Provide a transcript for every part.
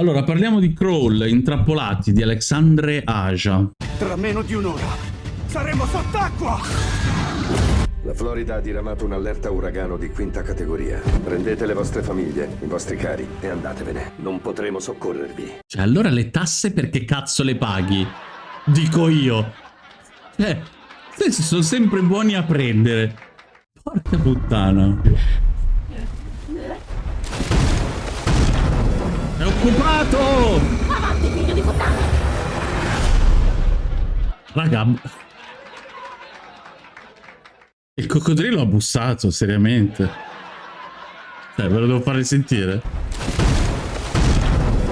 Allora, parliamo di Crawl, Intrappolati, di Alexandre Aja. Tra meno di un'ora saremo sott'acqua! La Florida ha diramato un'allerta uragano di quinta categoria. Prendete le vostre famiglie, i vostri cari e andatevene. Non potremo soccorrervi. Cioè, allora le tasse perché cazzo le paghi? Dico io. Eh, questi sono sempre buoni a prendere. Porca puttana. È occupato! Avanti, figlio di puttana! Raga. Il coccodrillo ha bussato, seriamente. Cioè, ve lo devo fare sentire.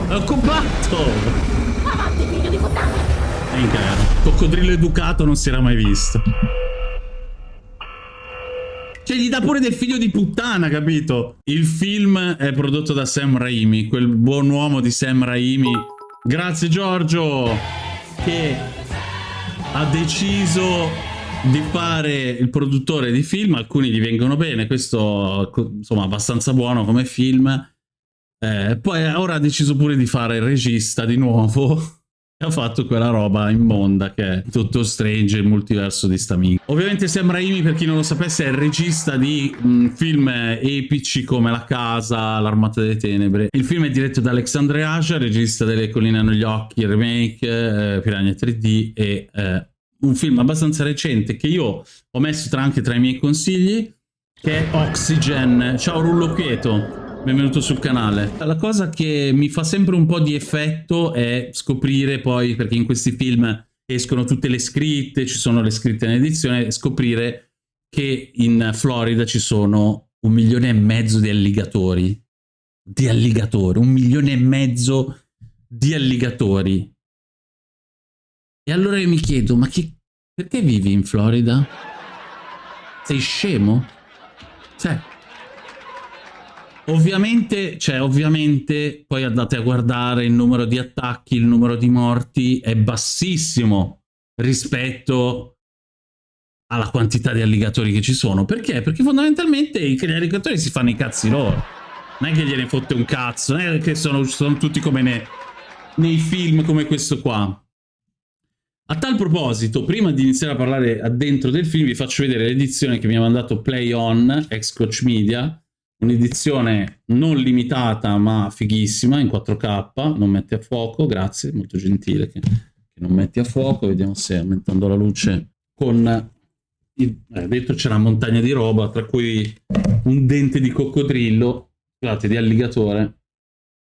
È occupato! Avanti, figlio di puttana! Minchia, coccodrillo educato non si era mai visto. Cioè, gli dà pure del figlio di puttana, capito? Il film è prodotto da Sam Raimi, quel buon uomo di Sam Raimi. Grazie Giorgio, che ha deciso di fare il produttore di film. Alcuni gli vengono bene, questo insomma abbastanza buono come film. Eh, poi ora ha deciso pure di fare il regista di nuovo ha fatto quella roba immonda che è tutto Strange, il multiverso di Stamin. Ovviamente Sam Raimi, per chi non lo sapesse, è il regista di mh, film epici come La Casa, L'Armata delle Tenebre. Il film è diretto da Alexandre Aja, regista delle Colline negli Occhi, il remake, eh, Piranha 3D e eh, un film abbastanza recente che io ho messo tra anche tra i miei consigli, che è Oxygen. Ciao Rullo Quieto benvenuto sul canale. La cosa che mi fa sempre un po' di effetto è scoprire poi, perché in questi film escono tutte le scritte, ci sono le scritte in edizione, scoprire che in Florida ci sono un milione e mezzo di alligatori. Di alligatori, un milione e mezzo di alligatori. E allora io mi chiedo, ma chi, perché vivi in Florida? Sei scemo? Cioè, Ovviamente, cioè, ovviamente, poi andate a guardare il numero di attacchi, il numero di morti è bassissimo rispetto alla quantità di alligatori che ci sono. Perché? Perché fondamentalmente gli alligatori si fanno i cazzi loro. Non è che gliene fotte un cazzo, non è che sono, sono tutti come ne, nei film come questo qua. A tal proposito, prima di iniziare a parlare addentro del film, vi faccio vedere l'edizione che mi ha mandato Play On, ex Coach Media, un'edizione non limitata ma fighissima in 4K, non metti a fuoco, grazie, molto gentile che, che non metti a fuoco, vediamo se aumentando la luce con... Il, eh, dentro c'è una montagna di roba, tra cui un dente di coccodrillo, scusate, di alligatore.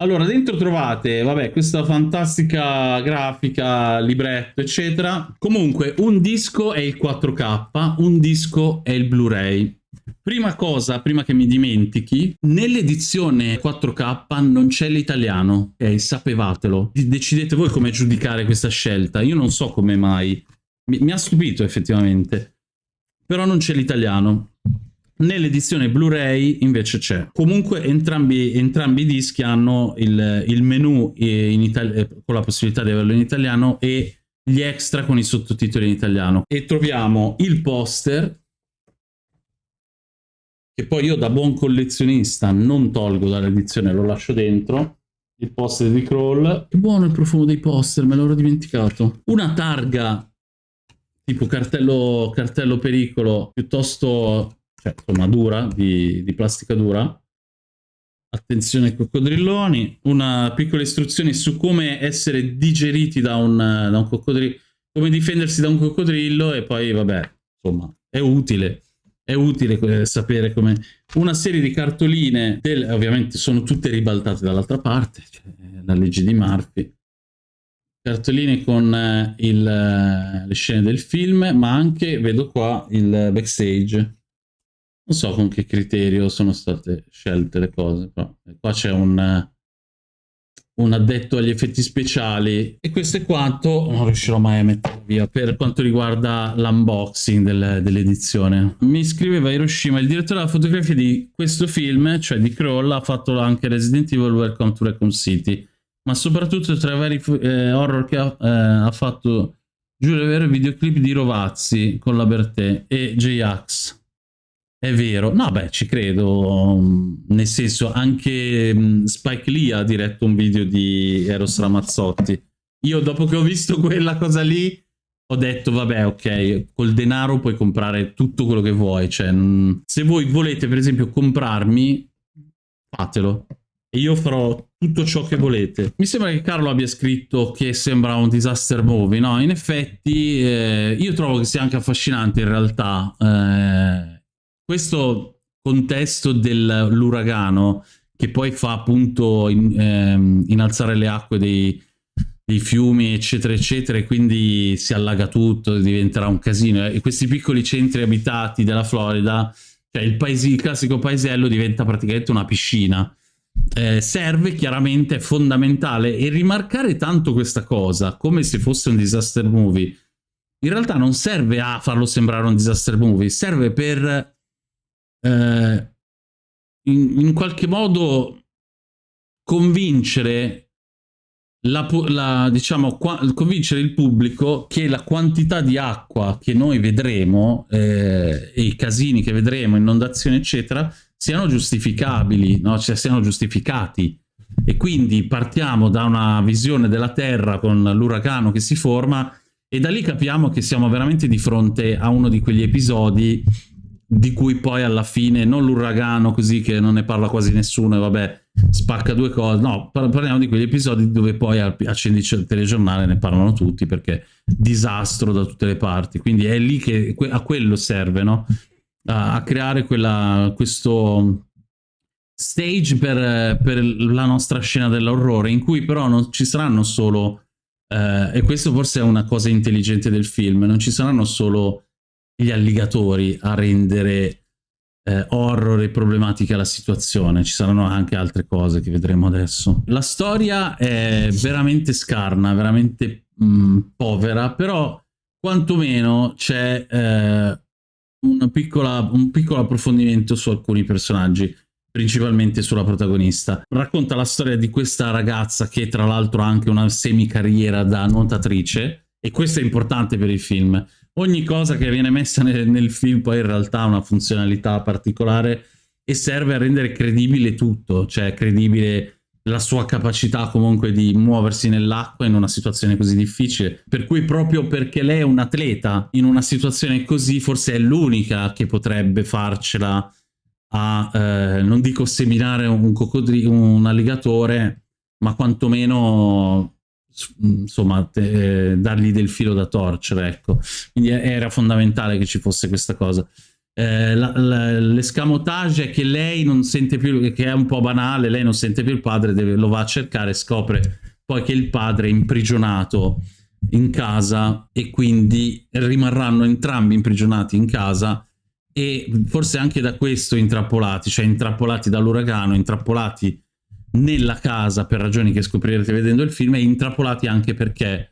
Allora, dentro trovate, vabbè, questa fantastica grafica, libretto, eccetera. Comunque, un disco è il 4K, un disco è il Blu-ray. Prima cosa, prima che mi dimentichi, nell'edizione 4K non c'è l'italiano, ok? Sapevatelo. Decidete voi come giudicare questa scelta. Io non so come mai. Mi, mi ha stupito effettivamente. Però non c'è l'italiano. Nell'edizione Blu-ray invece c'è. Comunque entrambi, entrambi, i dischi hanno il, il menu con la possibilità di averlo in italiano e gli extra con i sottotitoli in italiano. E troviamo il poster che poi io da buon collezionista non tolgo dall'edizione, lo lascio dentro. Il poster di Crawl. Che buono il profumo dei poster, me l'ero dimenticato. Una targa tipo cartello, cartello pericolo piuttosto, cioè, insomma, dura, di, di plastica dura. Attenzione ai coccodrilloni. Una piccola istruzione su come essere digeriti da un, da un coccodrillo, come difendersi da un coccodrillo e poi, vabbè, insomma, è utile è utile sapere come una serie di cartoline, del, ovviamente sono tutte ribaltate dall'altra parte, cioè la legge di Murphy, cartoline con eh, il, eh, le scene del film, ma anche, vedo qua, il backstage. Non so con che criterio sono state scelte le cose, qua c'è un un addetto agli effetti speciali. E questo è quanto. Non riuscirò mai a mettere via per quanto riguarda l'unboxing del, dell'edizione. Mi scriveva Hiroshima il direttore della fotografia di questo film cioè di Crawl ha fatto anche Resident Evil Welcome to Raccoon City. Ma soprattutto tra i vari eh, horror che ha, eh, ha fatto giuro è vero videoclip di Rovazzi con la Bertè e J-Ax È vero, no beh ci credo, nel senso anche mm, Spike Lee ha diretto un video di Eros Ramazzotti. Io dopo che ho visto quella cosa lì ho detto vabbè ok, col denaro puoi comprare tutto quello che vuoi, cioè se voi volete per esempio comprarmi, fatelo e io farò tutto ciò che volete. Mi sembra che Carlo abbia scritto che sembra un disaster movie, no? In effetti eh, io trovo che sia anche affascinante in realtà eh, questo contesto dell'uragano che poi fa appunto in, ehm, innalzare le acque dei, dei fiumi eccetera eccetera e quindi si allaga tutto, diventerà un casino e questi piccoli centri abitati della Florida, cioè il, paesi, il classico paesello diventa praticamente una piscina. Eh, serve chiaramente, è fondamentale e rimarcare tanto questa cosa come se fosse un disaster movie in realtà non serve a farlo sembrare un disaster movie, serve per eh, in, in qualche modo convincere la, la, diciamo, qua, convincere il pubblico che la quantità di acqua che noi vedremo eh, e i casini che vedremo, inondazioni eccetera, siano giustificabili, no? cioè siano giustificati. E quindi partiamo da una visione della Terra con l'uragano che si forma e da lì capiamo che siamo veramente di fronte a uno di quegli episodi di cui poi alla fine, non l'uragano così che non ne parla quasi nessuno e vabbè, spacca due cose, no, parliamo di quegli episodi dove poi accendi il telegiornale ne parlano tutti perché disastro da tutte le parti, quindi è lì che a quello serve, no? A, a creare quella, questo stage per, per la nostra scena dell'orrore in cui però non ci saranno solo, eh, e questo forse è una cosa intelligente del film, non ci saranno solo gli alligatori a rendere eh, horror e problematica la situazione. Ci saranno anche altre cose che vedremo adesso. La storia è veramente scarna, veramente mh, mm, povera, però quantomeno c'è eh, un piccolo approfondimento su alcuni personaggi principalmente sulla protagonista. Racconta la storia di questa ragazza che tra l'altro ha anche una semi-carriera da nuotatrice e questo è importante per il film ogni cosa che viene messa nel, nel film poi in realtà ha una funzionalità particolare e serve a rendere credibile tutto, cioè credibile la sua capacità comunque di muoversi nell'acqua in una situazione così difficile. Per cui proprio perché lei è un atleta in una situazione così forse è l'unica che potrebbe farcela a, eh, non dico seminare un, un alligatore, ma quantomeno insomma te, dargli del filo da torcere ecco. Quindi era fondamentale che ci fosse questa cosa. Eh, l'escamotage è che lei non sente più che è un po' banale lei non sente più il padre deve, lo va a cercare scopre poi che il padre è imprigionato in casa e quindi rimarranno entrambi imprigionati in casa e forse anche da questo intrappolati cioè intrappolati dall'uragano intrappolati nella casa per ragioni che scoprirete vedendo il film e intrappolati anche perché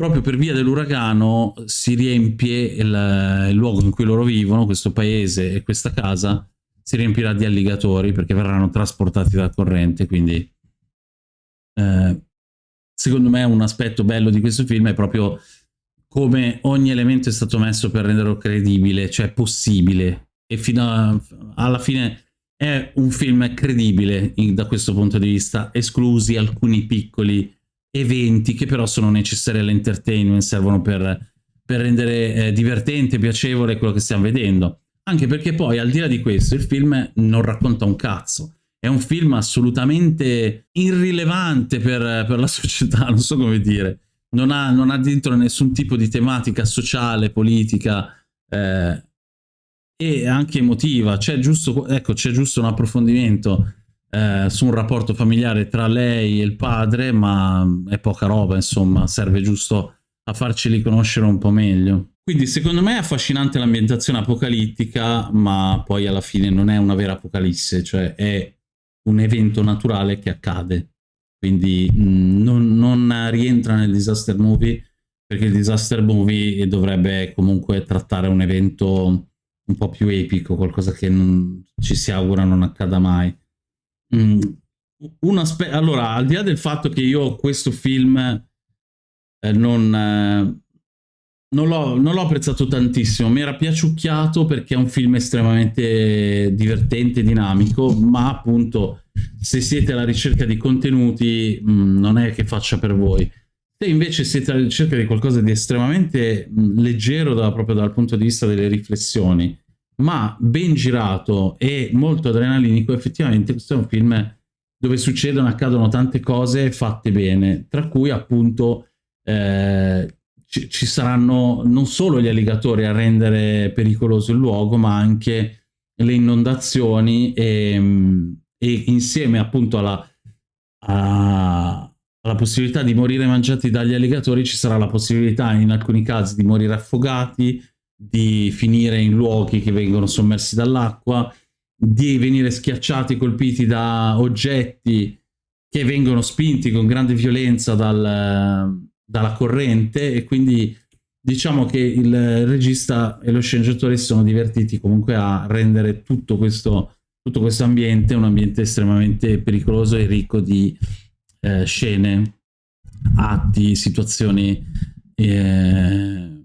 proprio per via dell'uragano si riempie il, il, luogo in cui loro vivono, questo paese e questa casa, si riempirà di alligatori perché verranno trasportati dalla corrente, quindi eh, secondo me un aspetto bello di questo film è proprio come ogni elemento è stato messo per renderlo credibile, cioè possibile, e fino a, alla fine è un film credibile in, da questo punto di vista, esclusi alcuni piccoli eventi che però sono necessari all'entertainment, servono per, per rendere eh, divertente, piacevole quello che stiamo vedendo. Anche perché poi, al di là di questo, il film non racconta un cazzo. È un film assolutamente irrilevante per, per la società, non so come dire. Non ha, non ha dentro nessun tipo di tematica sociale, politica, eh, e anche emotiva. C'è giusto, ecco, giusto un approfondimento eh, su un rapporto familiare tra lei e il padre, ma è poca roba, insomma, serve giusto a farceli conoscere un po' meglio. Quindi secondo me è affascinante l'ambientazione apocalittica, ma poi alla fine non è una vera apocalisse, cioè è un evento naturale che accade. Quindi mh, mm, non, non rientra nel disaster movie, perché il disaster movie dovrebbe comunque trattare un evento un po' più epico, qualcosa che non, ci si augura non accada mai. Mm, allora, al di là del fatto che io questo film eh, non, eh, non l'ho, apprezzato tantissimo, mi era piaciucchiato perché è un film estremamente divertente, dinamico, ma appunto se siete alla ricerca di contenuti mh, mm, non è che faccia per voi. Se invece siete alla ricerca di qualcosa di estremamente leggero da, proprio dal punto di vista delle riflessioni, ma ben girato e molto adrenalinico, effettivamente questo è un film dove succedono, accadono tante cose fatte bene, tra cui appunto eh, ci, ci, saranno non solo gli alligatori a rendere pericoloso il luogo, ma anche le inondazioni e, e insieme appunto alla, a, alla possibilità di morire mangiati dagli alligatori ci sarà la possibilità in alcuni casi di morire affogati, di finire in luoghi che vengono sommersi dall'acqua, di venire schiacciati, colpiti da oggetti che vengono spinti con grande violenza dal, dalla corrente e quindi diciamo che il regista e lo sceneggiatore si sono divertiti comunque a rendere tutto questo, tutto questo ambiente un ambiente estremamente pericoloso e ricco di eh, scene, atti, situazioni eh,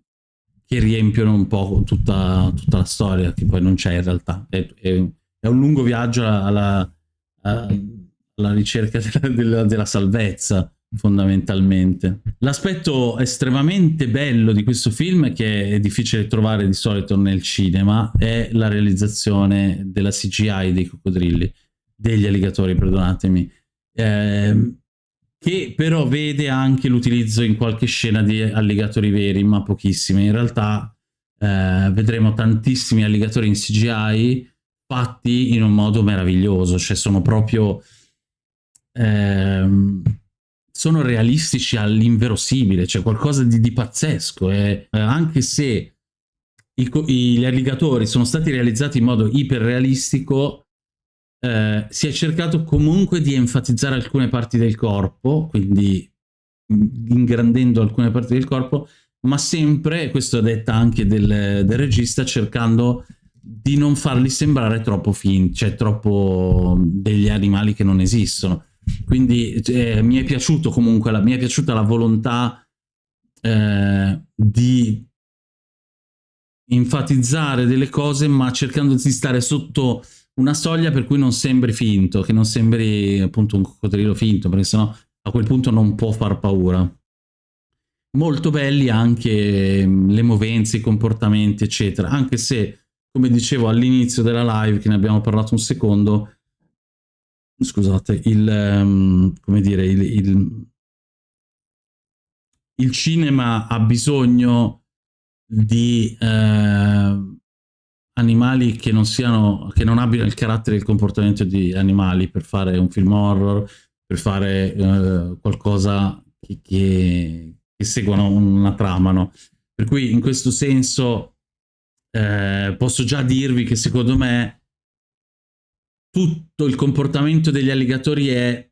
che riempiono un po' tutta, tutta, la storia, che poi non c'è in realtà. È, è, è, un lungo viaggio alla, alla, ricerca della, della, della salvezza fondamentalmente. L'aspetto estremamente bello di questo film, che è difficile trovare di solito nel cinema, è la realizzazione della CGI dei coccodrilli, degli alligatori, perdonatemi, eh, che però vede anche l'utilizzo in qualche scena di alligatori veri, ma pochissimi. In realtà eh, vedremo tantissimi alligatori in CGI fatti in un modo meraviglioso, cioè sono proprio... Ehm, sono realistici all'inverosimile, c'è qualcosa di, di pazzesco, e eh, anche se i, gli alligatori sono stati realizzati in modo iperrealistico, eh, si è cercato comunque di enfatizzare alcune parti del corpo, quindi ingrandendo alcune parti del corpo, ma sempre, questo è detta anche del, del regista, cercando di non farli sembrare troppo finti, cioè troppo degli animali che non esistono. Quindi eh, mi è piaciuto comunque, la, mi è piaciuta la volontà eh, di enfatizzare delle cose ma cercando di stare sotto una soglia per cui non sembri finto, che non sembri appunto un coccodrillo finto, perché sennò a quel punto non può far paura. Molto belli anche mm, le movenze, i comportamenti, eccetera, anche se, come dicevo all'inizio della live, che ne abbiamo parlato un secondo, scusate, il, um, come dire, il, il, il, cinema ha bisogno di eh, animali che non siano, che non abbiano il carattere e il comportamento di animali per fare un film horror, per fare eh, qualcosa che, che, che seguano una trama, no? Per cui in questo senso eh, posso già dirvi che secondo me tutto il comportamento degli alligatori è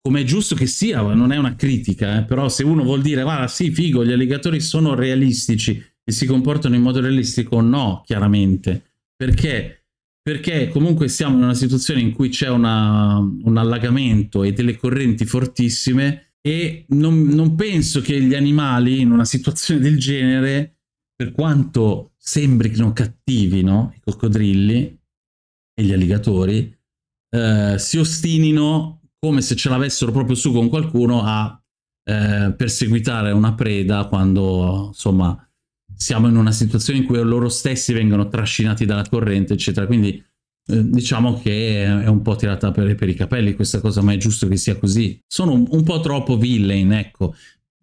come è giusto che sia, non è una critica, eh? però se uno vuol dire, guarda, sì, figo, gli alligatori sono realistici e si comportano in modo realistico, no, chiaramente. Perché? Perché comunque siamo in una situazione in cui c'è un allagamento e delle correnti fortissime e non, non penso che gli animali in una situazione del genere, per quanto sembrino cattivi, no? I coccodrilli, e gli alligatori eh, si ostinino come se ce l'avessero proprio su con qualcuno a eh, perseguitare una preda quando insomma siamo in una situazione in cui loro stessi vengono trascinati dalla corrente eccetera. Quindi eh, diciamo che è un po' tirata per, per, i capelli questa cosa ma è giusto che sia così. Sono un, un po' troppo villain ecco.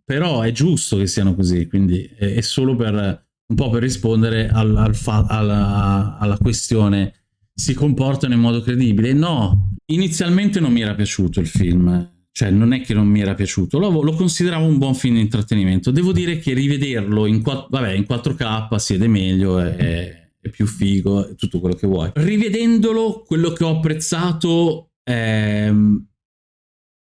Però è giusto che siano così quindi è, è solo per un po' per rispondere al, al alla, alla questione si comportano in modo credibile. No, inizialmente non mi era piaciuto il film, cioè non è che non mi era piaciuto, lo, lo consideravo un buon film di intrattenimento. Devo dire che rivederlo in, vabbè, in 4K si vede meglio, è, è più figo, è tutto quello che vuoi. Rivedendolo, quello che ho apprezzato è,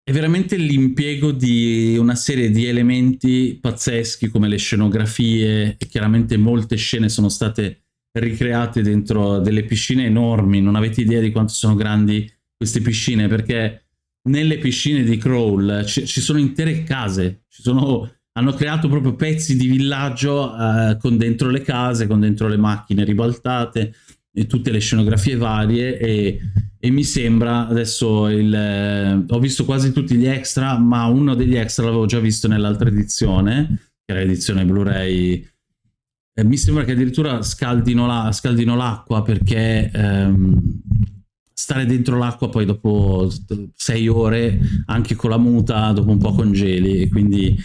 è veramente l'impiego di una serie di elementi pazzeschi come le scenografie e chiaramente molte scene sono state ricreate dentro delle piscine enormi, non avete idea di quanto sono grandi queste piscine, perché nelle piscine di Crawl ci, sono intere case, sono hanno creato proprio pezzi di villaggio eh, con dentro le case, con dentro le macchine ribaltate e tutte le scenografie varie e, e mi sembra adesso il, eh, ho visto quasi tutti gli extra ma uno degli extra l'avevo già visto nell'altra edizione che era l'edizione Blu-ray eh, mi sembra che addirittura scaldino, la, l'acqua perché ehm, stare dentro l'acqua poi dopo sei ore anche con la muta dopo un po' congeli e quindi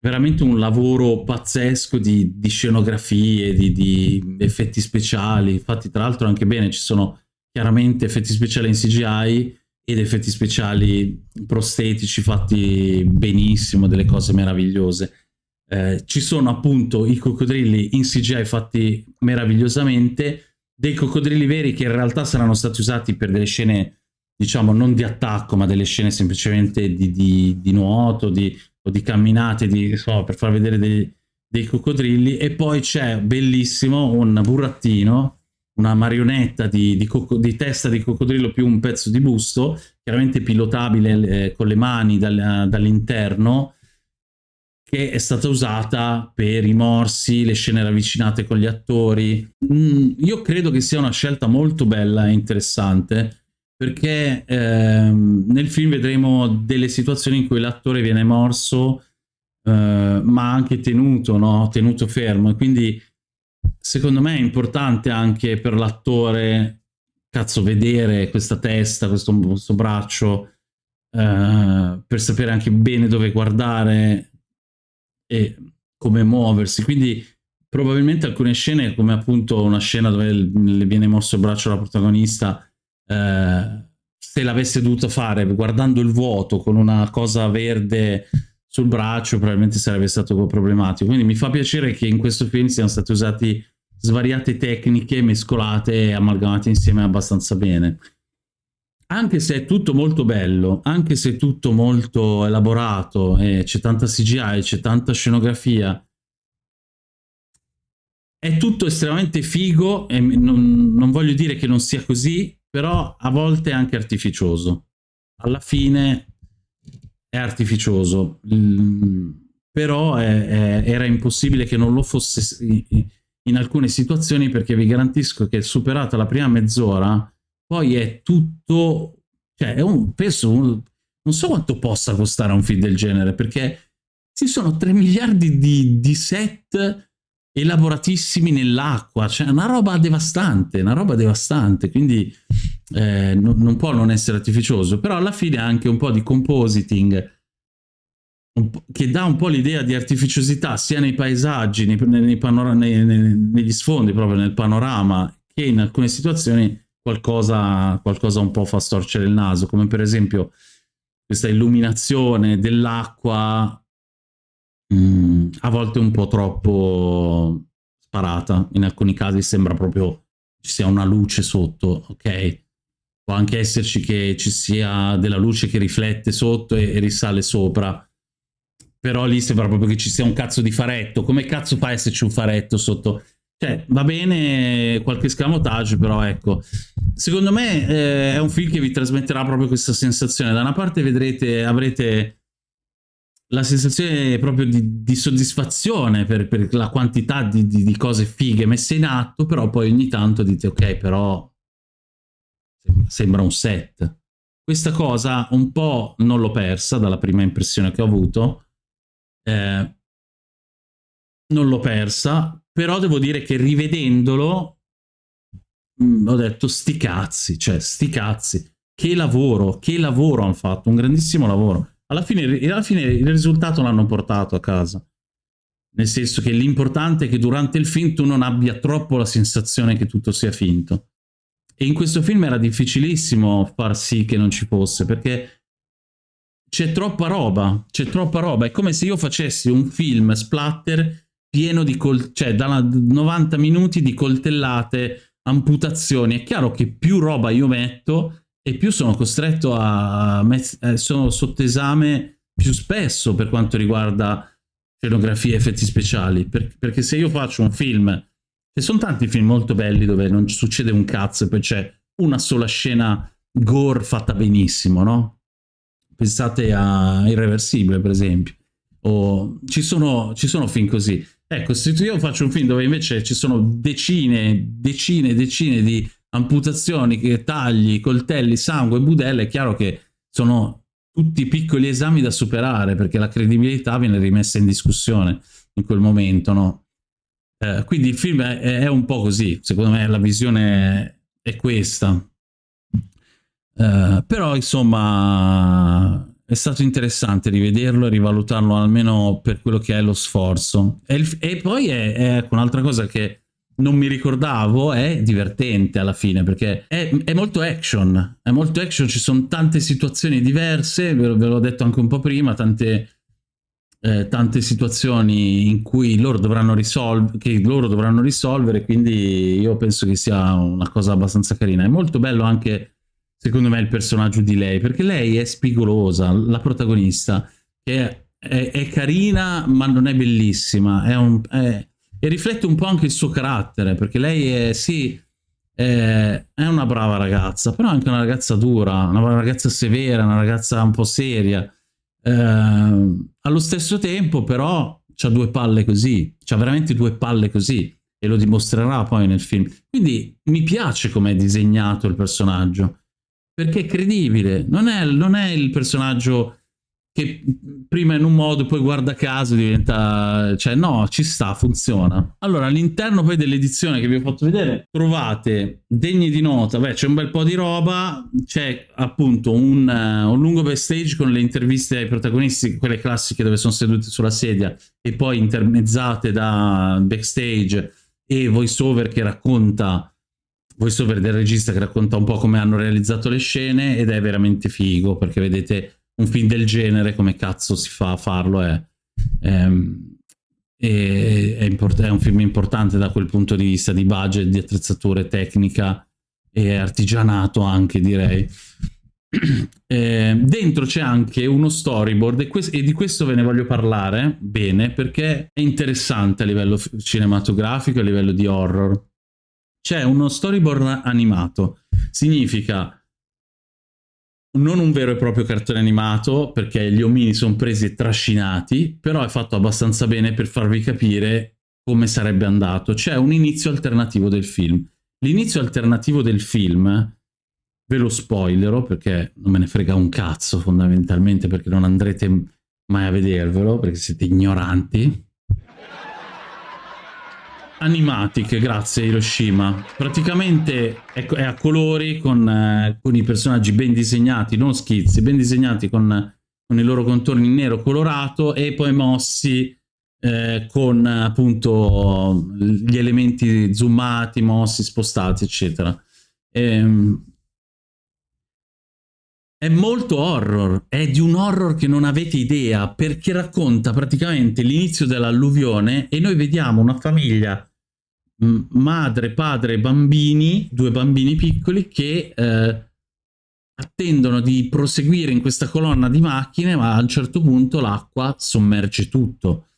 veramente un lavoro pazzesco di, di scenografie, di, di, effetti speciali. Infatti, tra l'altro, anche bene ci sono chiaramente effetti speciali in CGI ed effetti speciali prostetici fatti benissimo, delle cose meravigliose. Eh, ci sono appunto i coccodrilli in CGI fatti meravigliosamente, dei coccodrilli veri che in realtà saranno stati usati per delle scene, diciamo, non di attacco, ma delle scene semplicemente di, di, di nuoto, di o di camminate di, so, per far vedere dei, dei coccodrilli. E poi c'è bellissimo un burattino una marionetta di, testa di coccodrillo più un pezzo di busto, chiaramente pilotabile eh, con le mani dal, dall'interno, che è stata usata per i morsi, le scene ravvicinate con gli attori. Mm, io credo che sia una scelta molto bella e interessante, perché ehm, nel film vedremo delle situazioni in cui l'attore viene morso eh, ma anche tenuto, no? tenuto fermo e quindi secondo me è importante anche per l'attore cazzo vedere questa testa, questo, questo braccio eh, per sapere anche bene dove guardare e come muoversi. Quindi probabilmente alcune scene come appunto una scena dove le viene mosso il braccio alla protagonista eh, se l'avesse dovuto fare guardando il vuoto con una cosa verde sul braccio probabilmente sarebbe stato problematico. Quindi mi fa piacere che in questo film siano state usate svariate tecniche mescolate e amalgamate insieme abbastanza bene anche se è tutto molto bello anche se è tutto molto elaborato e c'è tanta CGI c'è tanta scenografia è tutto estremamente figo e non, non voglio dire che non sia così però a volte è anche artificioso. Alla fine è artificioso, mm, però è, è, era impossibile che non lo fosse in alcune situazioni perché vi garantisco che superata la prima mezz'ora poi è tutto, cioè è un, penso, non so quanto possa costare un film del genere perché ci sono 3 miliardi di, di set elaboratissimi nell'acqua, cioè una roba devastante, una roba devastante, quindi eh, non, non, può non essere artificioso, però alla fine anche un po' di compositing che dà un po' l'idea di artificiosità sia nei paesaggi, nei nei, negli sfondi, proprio nel panorama, che in alcune situazioni qualcosa, qualcosa un po' fa storcere il naso, come per esempio questa illuminazione dell'acqua mm, a volte un po' troppo sparata, in alcuni casi sembra proprio ci sia una luce sotto, ok? Può anche esserci che ci sia della luce che riflette sotto e, e risale sopra, però lì sembra proprio che ci sia un cazzo di faretto, come cazzo fa esserci un faretto sotto? Cioè, va bene qualche scamotage, però ecco, secondo me eh, è un film che vi trasmetterà proprio questa sensazione. Da una parte vedrete, avrete la sensazione proprio di, di soddisfazione per, per, la quantità di, di, di, cose fighe messe in atto, però poi ogni tanto dite ok, però sembra un set. Questa cosa un po' non l'ho persa dalla prima impressione che ho avuto, eh, non l'ho persa, però devo dire che rivedendolo mh, mm, ho detto sti cazzi, cioè sti cazzi, che lavoro, che lavoro hanno fatto, un grandissimo lavoro alla fine, alla fine il risultato l'hanno portato a casa. Nel senso che l'importante è che durante il film tu non abbia troppo la sensazione che tutto sia finto. E in questo film era difficilissimo far sì che non ci fosse, perché c'è troppa roba, c'è troppa roba. È come se io facessi un film splatter pieno di, cioè da 90 minuti di coltellate, amputazioni. È chiaro che più roba io metto, e più sono costretto a... Eh, sono sotto esame più spesso per quanto riguarda scenografie e effetti speciali, per, perché se io faccio un film, ci sono tanti film molto belli dove non succede un cazzo e poi c'è una sola scena gore fatta benissimo, no? Pensate a Irreversibile, per esempio, o ci sono, ci sono film così. Ecco, se io faccio un film dove invece ci sono decine, decine, decine di amputazioni, tagli, coltelli, sangue, budelle, è chiaro che sono tutti piccoli esami da superare perché la credibilità viene rimessa in discussione in quel momento, no? Eh, quindi il film è, è, un po' così, secondo me la visione è questa. Eh, però insomma è stato interessante rivederlo e rivalutarlo almeno per quello che è lo sforzo. E, il, e poi è, è ecco, un'altra cosa che non mi ricordavo, è divertente alla fine, perché è, è, molto action, è molto action, ci sono tante situazioni diverse, ve, ve l'ho detto anche un po' prima, tante, eh, tante situazioni in cui loro dovranno, che loro dovranno risolvere, quindi io penso che sia una cosa abbastanza carina. È molto bello anche, secondo me, il personaggio di lei, perché lei è spigolosa, la protagonista, che è, è carina ma non è bellissima, è un... È, e riflette un po' anche il suo carattere, perché lei è, sì, è, è una brava ragazza, però anche una ragazza dura, una ragazza severa, una ragazza un po' seria. Eh, allo stesso tempo, però, ha due palle così, ha veramente due palle così, e lo dimostrerà poi nel film. Quindi mi piace come è disegnato il personaggio, perché è credibile, non è, non è il personaggio che prima in un modo poi guarda caso diventa cioè no ci sta funziona. Allora all'interno poi dell'edizione che vi ho fatto vedere trovate degni di nota. Beh c'è un bel po' di roba. C'è appunto un, uh, un lungo backstage con le interviste ai protagonisti quelle classiche dove sono seduti sulla sedia e poi intermezzate da backstage e voiceover che racconta voiceover del regista che racconta un po' come hanno realizzato le scene ed è veramente figo perché vedete un film del genere, come cazzo si fa a farlo, è, è, è, è, un film importante da quel punto di vista di budget, di attrezzature, tecnica e artigianato anche direi. Eh, dentro c'è anche uno storyboard e, e, di questo ve ne voglio parlare bene perché è interessante a livello cinematografico, a livello di horror. C'è uno storyboard animato, significa non un vero e proprio cartone animato, perché gli omini sono presi e trascinati, però è fatto abbastanza bene per farvi capire come sarebbe andato. C'è un inizio alternativo del film. L'inizio alternativo del film, ve lo spoilerò perché non me ne frega un cazzo fondamentalmente, perché non andrete mai a vedervelo, perché siete ignoranti, Animatic, grazie Hiroshima. Praticamente è, è a colori con, eh, con, i personaggi ben disegnati, non schizzi, ben disegnati con, con i loro contorni nero colorato e poi mossi eh, con appunto gli elementi zoomati, mossi, spostati, eccetera. Ehm, è molto horror, è di un horror che non avete idea, perché racconta praticamente l'inizio dell'alluvione e noi vediamo una famiglia madre, padre, bambini, due bambini piccoli che eh, attendono di proseguire in questa colonna di macchine, ma a un certo punto l'acqua sommerge tutto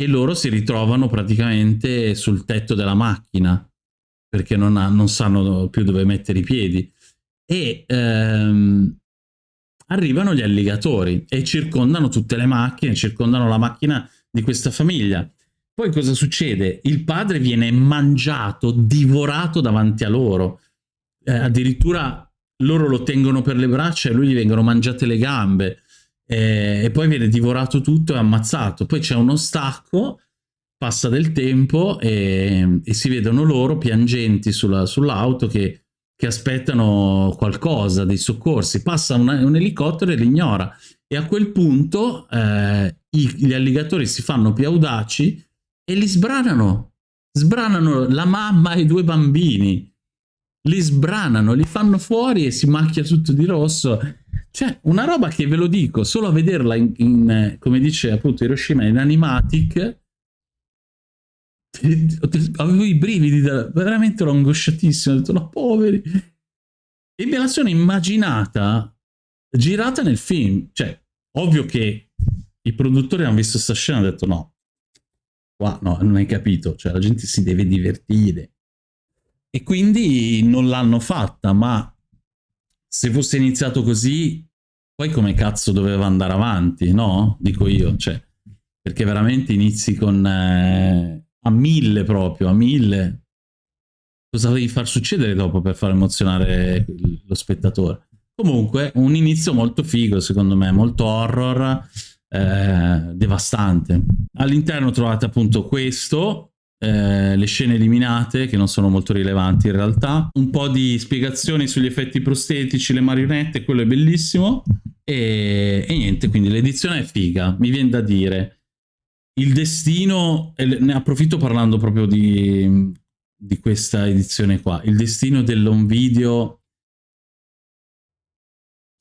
e loro si ritrovano praticamente sul tetto della macchina perché non, ha, non sanno più dove mettere i piedi e ehm, arrivano gli alligatori e circondano tutte le macchine, circondano la macchina di questa famiglia poi cosa succede? Il padre viene mangiato, divorato davanti a loro. Eh, addirittura loro lo tengono per le braccia e lui gli vengono mangiate le gambe. Eh, e poi viene divorato tutto e ammazzato. Poi c'è uno stacco, passa del tempo e, e si vedono loro piangenti sull'auto sull che, che, aspettano qualcosa, dei soccorsi. Passa una, un elicottero e li ignora. E a quel punto eh, i, gli alligatori si fanno più audaci e li sbranano. Sbranano la mamma e i due bambini. Li sbranano, li fanno fuori e si macchia tutto di rosso. Cioè, una roba che ve lo dico, solo a vederla in, in come dice appunto Hiroshima, in animatic, avevo i brividi, veramente ero angosciatissimo, ho detto no, poveri. E me la sono immaginata girata nel film. Cioè, ovvio che i produttori hanno visto questa scena e hanno detto no, Qua no, non hai capito, cioè la gente si deve divertire. E quindi non l'hanno fatta, ma se fosse iniziato così, poi come cazzo doveva andare avanti, no? Dico io, cioè, perché veramente inizi con eh, a mille proprio, a mille. Cosa devi far succedere dopo per far emozionare lo spettatore? Comunque, un inizio molto figo, secondo me, molto horror, eh, devastante. All'interno trovate appunto questo, eh, le scene eliminate che non sono molto rilevanti in realtà, un po' di spiegazioni sugli effetti prostetici, le marionette, quello è bellissimo e, e niente, quindi l'edizione è figa, mi viene da dire. Il destino, ne approfitto parlando proprio di, di questa edizione qua, il destino dell'home video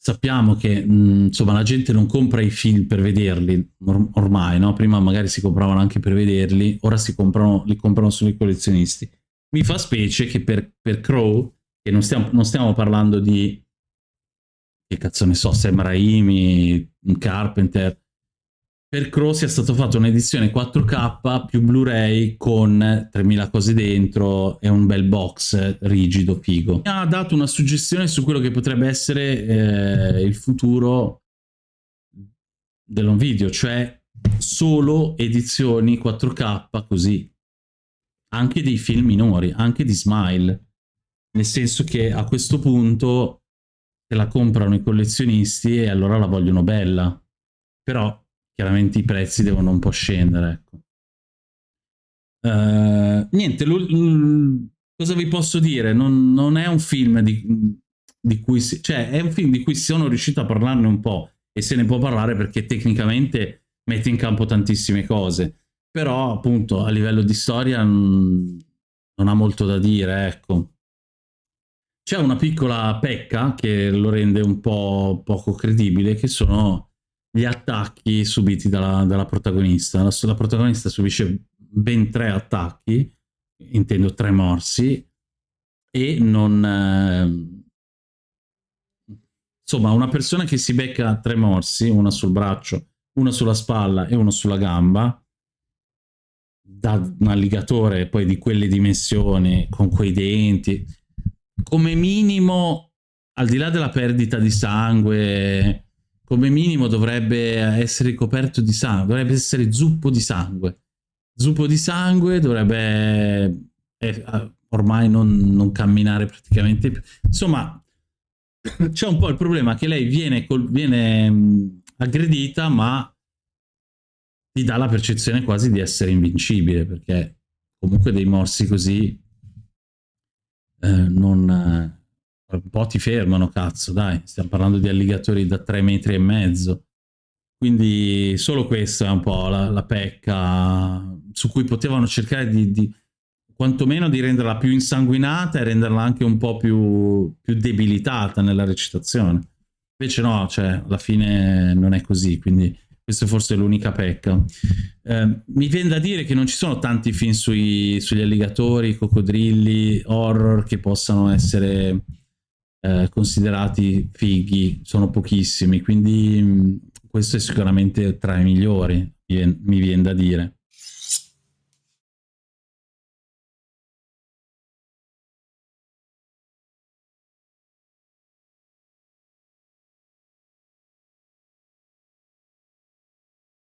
sappiamo che mh, insomma la gente non compra i film per vederli or ormai, no? Prima magari si compravano anche per vederli, ora si comprano, li comprano solo i collezionisti. Mi fa specie che per, per Crow, che non stiamo, non stiamo parlando di che cazzo ne so, Sam Raimi, Carpenter, per Crow sia stato fatto un'edizione 4K più Blu-ray con 3000 cose dentro e un bel box rigido, figo. Mi ha dato una suggestione su quello che potrebbe essere eh, il futuro dell'on video, cioè solo edizioni 4K così. Anche dei film minori, anche di Smile. Nel senso che a questo punto la comprano i collezionisti e allora la vogliono bella. Però chiaramente i prezzi devono un po' scendere. Ecco. Uh, niente, cosa vi posso dire? Non, non è un film di, di, cui si, cioè è un film di cui sono riuscito a parlarne un po' e se ne può parlare perché tecnicamente mette in campo tantissime cose, però appunto a livello di storia non, non ha molto da dire, ecco. C'è una piccola pecca che lo rende un po' poco credibile, che sono gli attacchi subiti dalla, dalla protagonista. La, la, protagonista subisce ben tre attacchi, intendo tre morsi, e non... Eh, insomma, una persona che si becca tre morsi, una sul braccio, una sulla spalla e uno sulla gamba, da un alligatore poi di quelle dimensioni, con quei denti, come minimo, al di là della perdita di sangue come minimo dovrebbe essere coperto di sangue, dovrebbe essere zuppo di sangue. Zuppo di sangue dovrebbe eh, ormai non, non, camminare praticamente più. Insomma, c'è un po' il problema che lei viene, col, viene mh, aggredita, ma ti dà la percezione quasi di essere invincibile, perché comunque dei morsi così eh, non un po' ti fermano, cazzo, dai, stiamo parlando di alligatori da tre metri e mezzo. Quindi solo questa è un po' la, la pecca su cui potevano cercare di, di, quantomeno di renderla più insanguinata e renderla anche un po' più, più debilitata nella recitazione. Invece no, cioè, alla fine non è così, quindi questa è forse l'unica pecca. Eh, mi viene da dire che non ci sono tanti film sui, sugli alligatori, coccodrilli, horror che possano essere eh, considerati fighi sono pochissimi, quindi mh, questo è sicuramente tra i migliori, mi viene da dire.